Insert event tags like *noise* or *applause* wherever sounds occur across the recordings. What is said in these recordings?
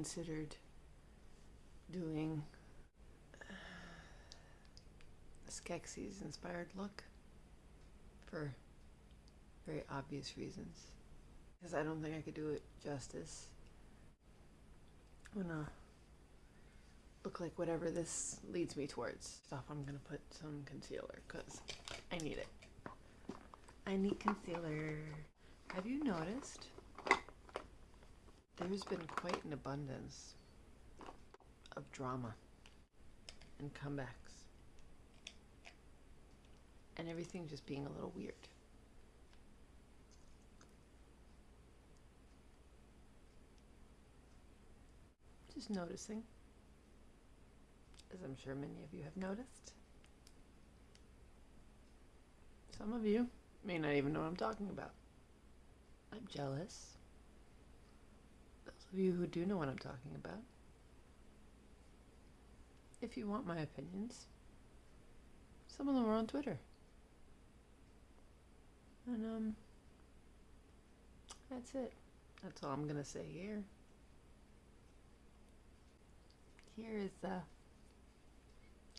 considered doing a Skeksis inspired look for very obvious reasons. Because I don't think I could do it justice. I'm gonna look like whatever this leads me towards. Stuff I'm gonna put some concealer because I need it. I need concealer. Have you noticed? There's been quite an abundance of drama and comebacks. And everything just being a little weird. Just noticing, as I'm sure many of you have noticed. Some of you may not even know what I'm talking about. I'm jealous. Of you who do know what I'm talking about, if you want my opinions, some of them are on Twitter. And, um, that's it. That's all I'm gonna say here. Here is uh,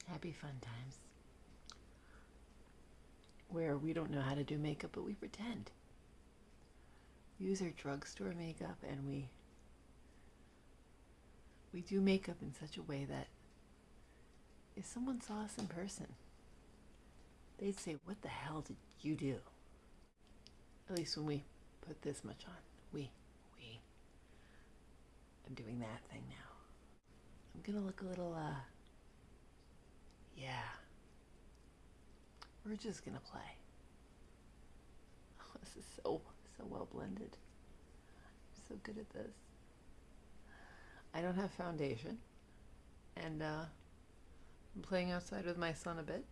happy fun times where we don't know how to do makeup, but we pretend. Use our drugstore makeup and we we do makeup in such a way that if someone saw us in person, they'd say, What the hell did you do? At least when we put this much on. We, we. I'm doing that thing now. I'm gonna look a little, uh, yeah. We're just gonna play. Oh, *laughs* this is so, so well blended. I'm so good at this. I don't have foundation, and uh, I'm playing outside with my son a bit.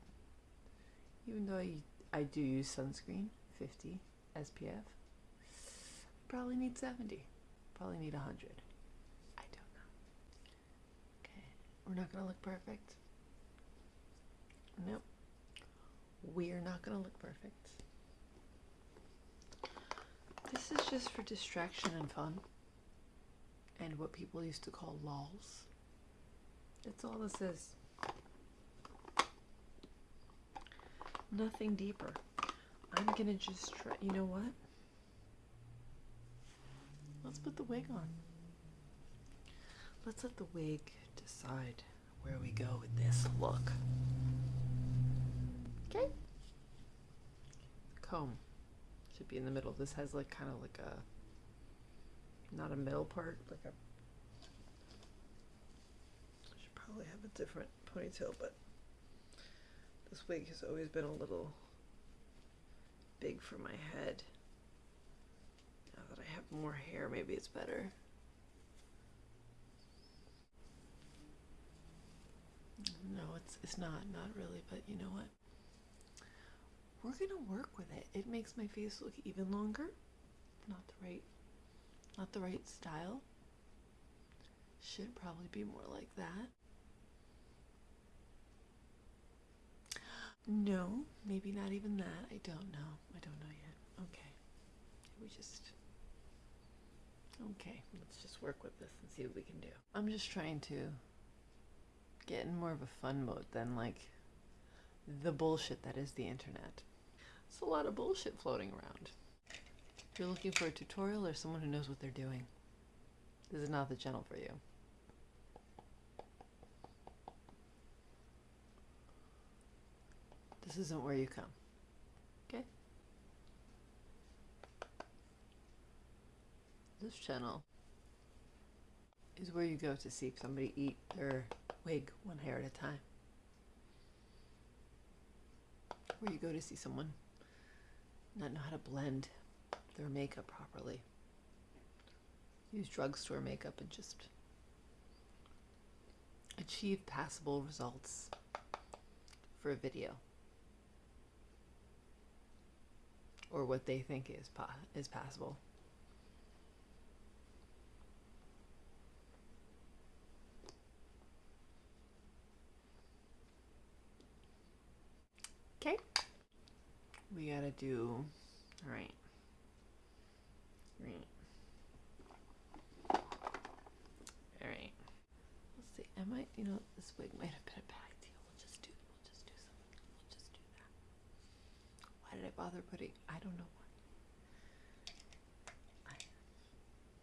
Even though I, I do use sunscreen, 50 SPF. Probably need 70. Probably need 100. I don't know. Okay, we're not gonna look perfect. Nope. We're not gonna look perfect. This is just for distraction and fun. And what people used to call lols. That's all this is. Nothing deeper. I'm gonna just try. You know what? Let's put the wig on. Let's let the wig decide where we go with this look. Okay. Comb should be in the middle. This has like kind of like a not a middle part, like a. I should probably have a different ponytail, but this wig has always been a little big for my head. Now that I have more hair, maybe it's better. No, it's it's not, not really, but you know what? We're gonna work with it. It makes my face look even longer. Not the right not the right style. Should probably be more like that. No, maybe not even that. I don't know. I don't know yet. Okay. We just. Okay, let's just work with this and see what we can do. I'm just trying to get in more of a fun mode than like the bullshit that is the internet. It's a lot of bullshit floating around. You're looking for a tutorial or someone who knows what they're doing, this is not the channel for you. This isn't where you come. Okay? This channel is where you go to see somebody eat their wig one hair at a time. Where you go to see someone not know how to blend their makeup properly. Use drugstore makeup and just achieve passable results for a video. or what they think is pa- is passable. Okay. We gotta do. All right. Right. Alright. Let's see. I might, you know, this wig might have been a bad idea. We'll just do, we'll just do something. We'll just do that. Why did I bother putting? I don't know why. I,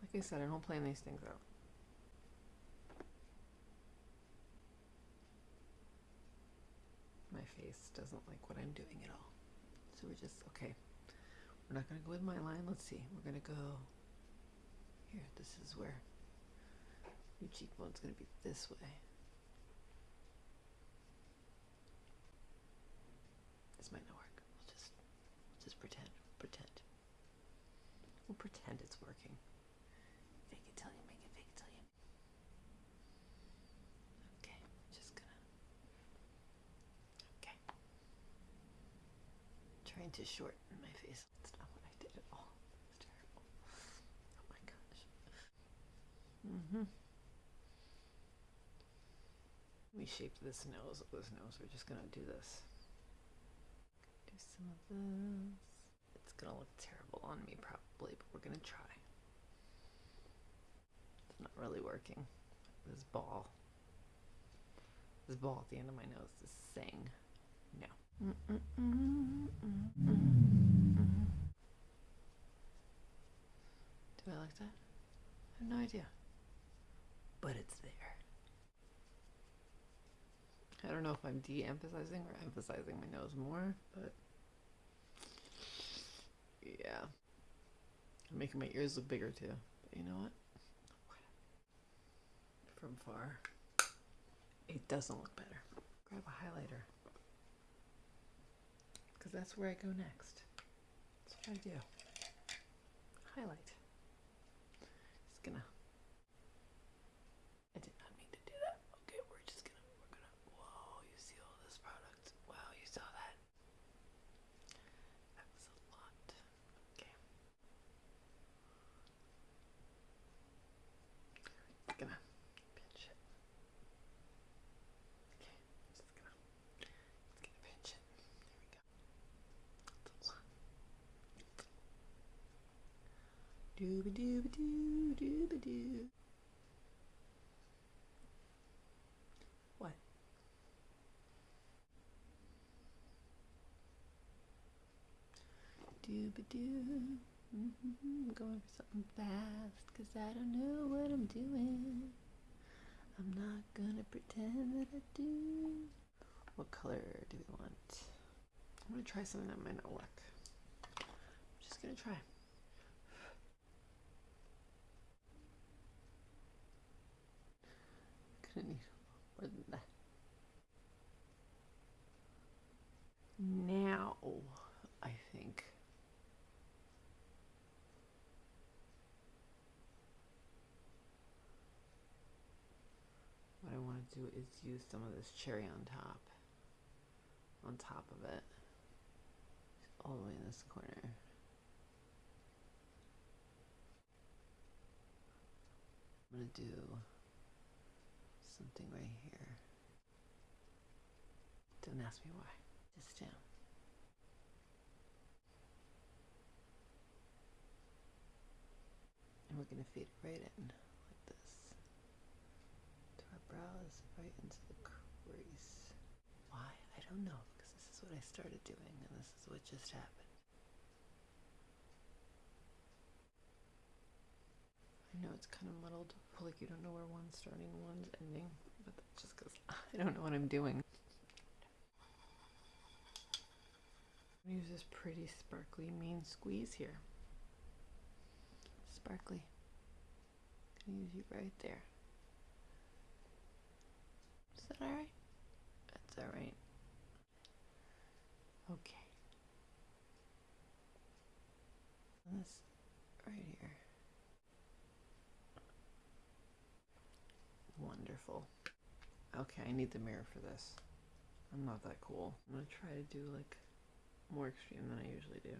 like I said, I don't plan these things out. My face doesn't like what I'm doing at all. So we're just, okay. We're not going to go with my line. Let's see. We're going to go here. This is where your cheekbone's going to be this way. This might not work. We'll just, we'll just pretend. Pretend. We'll pretend it's working. Fake it till you make it. Fake it till you. Okay. Just gonna. Okay. Trying to shorten my face. That's not what I did at all. It's terrible. Oh my gosh. Mm-hmm. We shaped this nose this nose. We're just gonna do this. Do some of this. It's gonna look terrible on me probably, but we're gonna try. It's not really working. This ball. This ball at the end of my nose is saying no. Do I like that? I have no idea. But it's there. I don't know if I'm de emphasizing or emphasizing my nose more, but yeah. I'm making my ears look bigger too. But you know what? From far, it doesn't look better. Grab a highlighter. Because that's where I go next. That's what I do. Highlight. Just gonna. I did not mean to do that. Okay, we're just gonna. We're gonna. Whoa, you see all this product? Wow, you saw that? That was a lot. Okay. Just gonna pinch it. Okay, just gonna. Just gonna pinch it. There we go. That's a lot. Dooba dooba doo, dooba doo. What? Dooba doo. Mm-hmm. Going for something fast, cause I don't know what I'm doing. I'm not gonna pretend that I do. What color do we want? I'm gonna try something that might not work. I'm just gonna try. Gonna need more than that. Now, I think. What I want to do is use some of this cherry on top. On top of it. All the way in this corner. I'm going to do something right here. Don't ask me why. Just down. And we're going to feed it right in like this. To our brows, right into the crease. Why? I don't know because this is what I started doing and this is what just happened. I know it's kind of muddled, like you don't know where one's starting and one's ending, but that's just because *laughs* I don't know what I'm doing. I'm use this pretty sparkly mean squeeze here. Sparkly. I'm Gonna use you right there. Is that alright? That's alright. Okay. This right here. Wonderful. Okay, I need the mirror for this. I'm not that cool. I'm gonna try to do like more extreme than I usually do.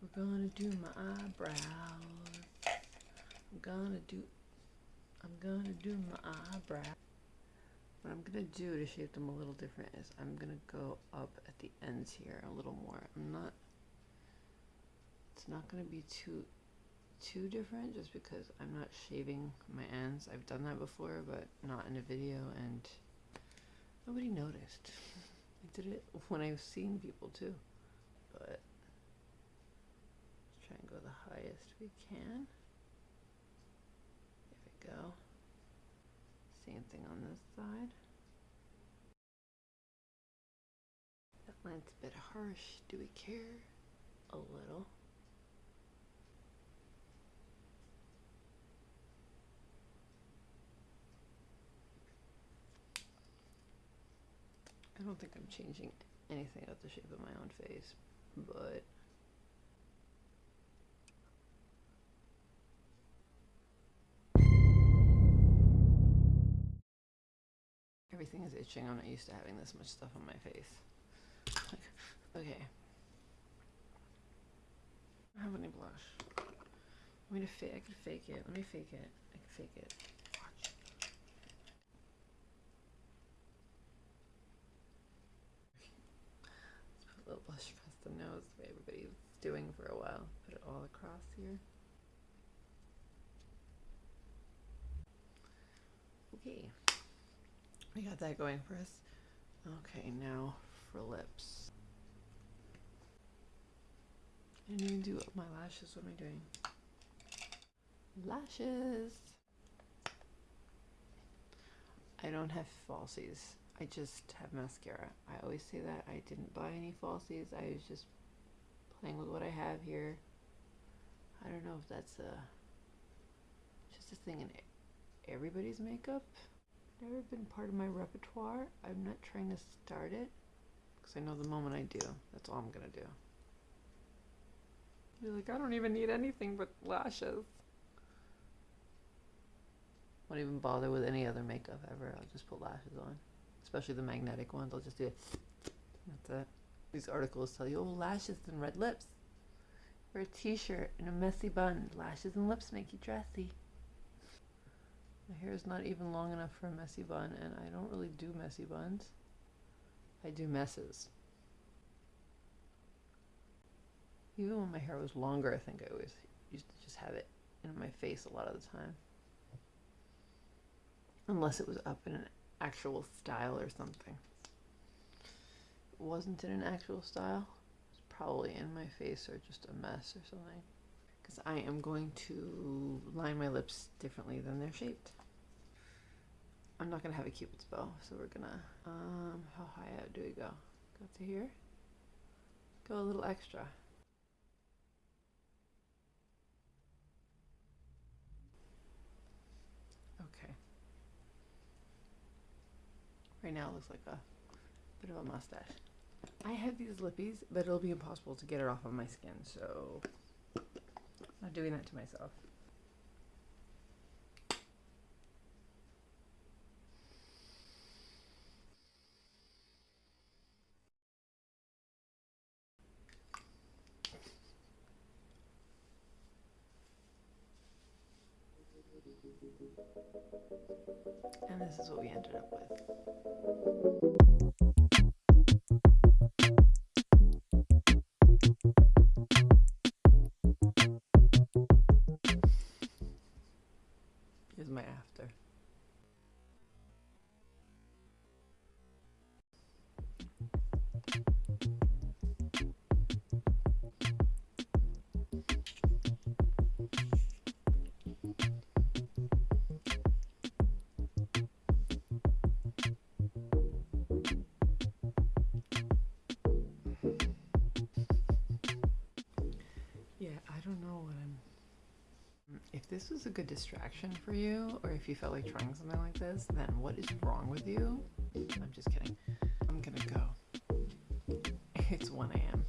We're gonna do my eyebrows. I'm gonna do I'm gonna do my eyebrow. What I'm gonna do to shape them a little different is I'm gonna go up at the ends here a little more. I'm not it's not gonna be too too different just because I'm not shaving my ends. I've done that before, but not in a video, and nobody noticed. *laughs* I did it when I've seen people too, but let's try and go the highest we can. There we go. On this side. That line's a bit harsh. Do we care? A little. I don't think I'm changing anything about the shape of my own face, but everything is itching. I'm not used to having this much stuff on my face. *laughs* okay. I don't have any blush. Want me to fake? I could fake it. Let me fake it. I can fake it. Watch. Let's put a little blush across the nose, the way everybody's doing for a while. Put it all across here. Okay. We got that going for us. Okay, now for lips. I didn't even do my lashes. What am I doing? Lashes. I don't have falsies. I just have mascara. I always say that. I didn't buy any falsies. I was just playing with what I have here. I don't know if that's a just a thing in everybody's makeup. Never been part of my repertoire. I'm not trying to start it because I know the moment I do, that's all I'm gonna do. You're like, I don't even need anything but lashes. Won't even bother with any other makeup ever. I'll just put lashes on, especially the magnetic ones. I'll just do it. That's it. These articles tell you, oh, lashes and red lips. Wear a t-shirt and a messy bun. Lashes and lips make you dressy. My hair is not even long enough for a messy bun, and I don't really do messy buns. I do messes. Even when my hair was longer, I think I always used to just have it in my face a lot of the time. Unless it was up in an actual style or something. It wasn't in an actual style. It's probably in my face or just a mess or something because I am going to line my lips differently than they're shaped. I'm not gonna have a cupid's bow, so we're gonna, um, how high out do we go? Go to here? Go a little extra. Okay. Right now it looks like a bit of a mustache. I have these lippies, but it'll be impossible to get it off of my skin, so not doing that to myself. And this is what we ended up with. This was a good distraction for you, or if you felt like trying something like this, then what is wrong with you? I'm just kidding. I'm gonna go. *laughs* It's 1 a.m.